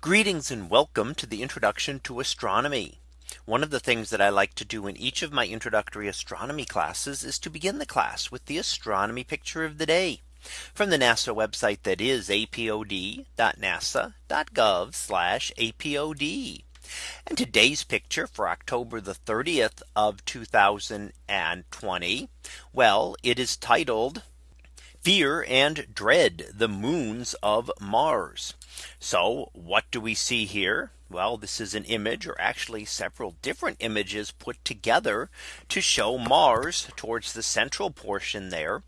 Greetings and welcome to the introduction to astronomy. One of the things that I like to do in each of my introductory astronomy classes is to begin the class with the astronomy picture of the day from the NASA website that is apod.nasa.gov apod. And today's picture for October the 30th of 2020. Well, it is titled Fear and Dread the Moons of Mars. So what do we see here? Well, this is an image or actually several different images put together to show Mars towards the central portion there,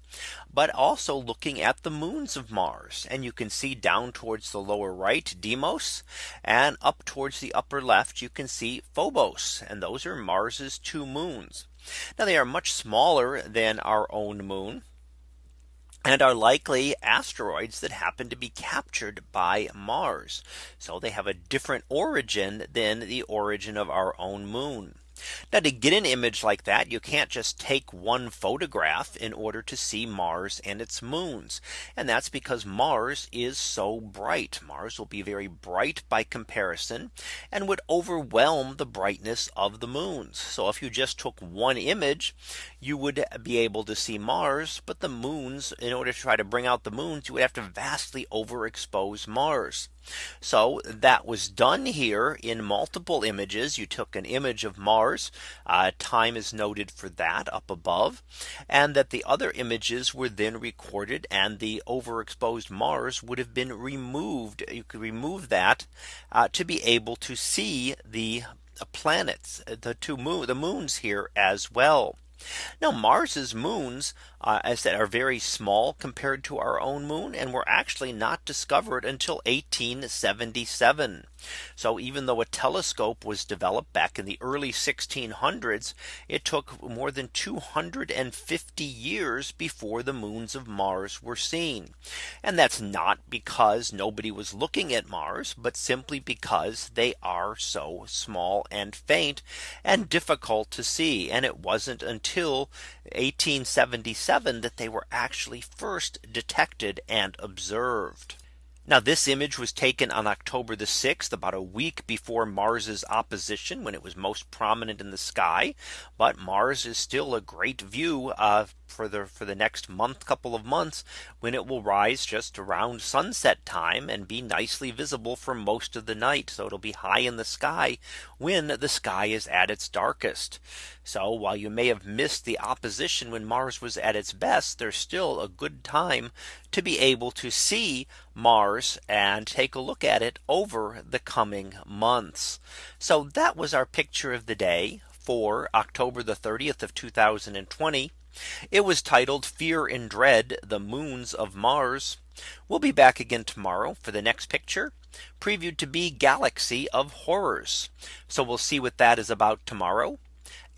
but also looking at the moons of Mars. And you can see down towards the lower right Deimos and up towards the upper left, you can see Phobos. And those are Mars's two moons. Now they are much smaller than our own moon and are likely asteroids that happen to be captured by Mars. So they have a different origin than the origin of our own moon. Now to get an image like that, you can't just take one photograph in order to see Mars and its moons. And that's because Mars is so bright. Mars will be very bright by comparison and would overwhelm the brightness of the moons. So if you just took one image, you would be able to see Mars, but the moons in order to try to bring out the moons, you would have to vastly overexpose Mars. So that was done here in multiple images. You took an image of Mars. Uh, time is noted for that up above. And that the other images were then recorded and the overexposed Mars would have been removed. You could remove that uh, to be able to see the planets, the two moon, the moons here as well. Now Mars's moons, uh, as said, are very small compared to our own moon and were actually not discovered until 1877. So even though a telescope was developed back in the early 1600s, it took more than 250 years before the moons of Mars were seen. And that's not because nobody was looking at Mars, but simply because they are so small and faint and difficult to see. And it wasn't until 1877 that they were actually first detected and observed. Now this image was taken on October the 6th about a week before Mars's opposition when it was most prominent in the sky. But Mars is still a great view uh, for the for the next month couple of months when it will rise just around sunset time and be nicely visible for most of the night. So it'll be high in the sky when the sky is at its darkest. So while you may have missed the opposition when Mars was at its best, there's still a good time to be able to see Mars and take a look at it over the coming months. So that was our picture of the day for October the 30th of 2020. It was titled Fear and Dread the Moons of Mars. We'll be back again tomorrow for the next picture previewed to be Galaxy of Horrors. So we'll see what that is about tomorrow.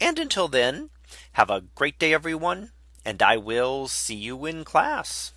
And until then, have a great day, everyone. And I will see you in class.